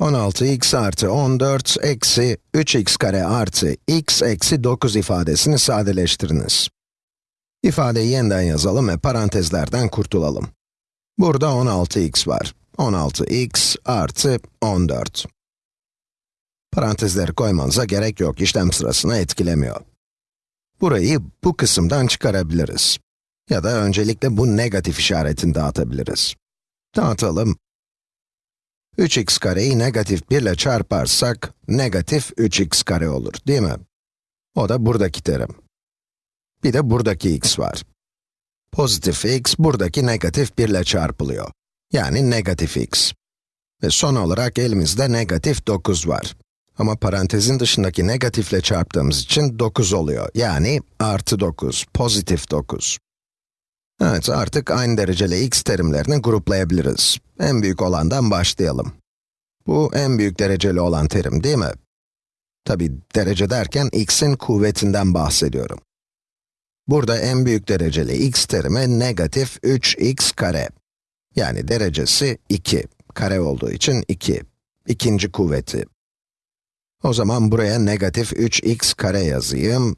16x artı 14 eksi 3x kare artı x eksi 9 ifadesini sadeleştiriniz. İfadeyi yeniden yazalım ve parantezlerden kurtulalım. Burada 16x var. 16x artı 14. Parantezleri koymanıza gerek yok, işlem sırasını etkilemiyor. Burayı bu kısımdan çıkarabiliriz. Ya da öncelikle bu negatif işaretini dağıtabiliriz. Dağıtalım. 3x kareyi negatif 1 ile çarparsak, negatif 3x kare olur, değil mi? O da buradaki terim. Bir de buradaki x var. Pozitif x, buradaki negatif 1 ile çarpılıyor. Yani negatif x. Ve son olarak elimizde negatif 9 var. Ama parantezin dışındaki negatifle çarptığımız için 9 oluyor. Yani artı 9, pozitif 9. Evet, artık aynı dereceli x terimlerini gruplayabiliriz. En büyük olandan başlayalım. Bu en büyük dereceli olan terim değil mi? Tabi derece derken x'in kuvvetinden bahsediyorum. Burada en büyük dereceli x terimi negatif 3x kare. Yani derecesi 2. Kare olduğu için 2. İkinci kuvveti. O zaman buraya negatif 3x kare yazayım.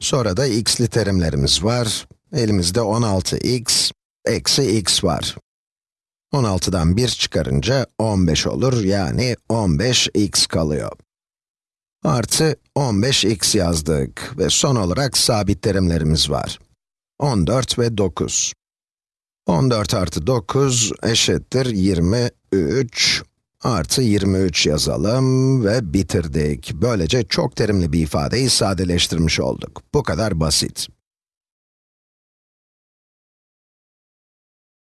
Sonra da x'li terimlerimiz var. Elimizde 16x eksi x var. 16'dan 1 çıkarınca 15 olur, yani 15x kalıyor. Artı 15x yazdık ve son olarak sabit terimlerimiz var. 14 ve 9. 14 artı 9 eşittir 23 artı 23 yazalım ve bitirdik. Böylece çok terimli bir ifadeyi sadeleştirmiş olduk. Bu kadar basit.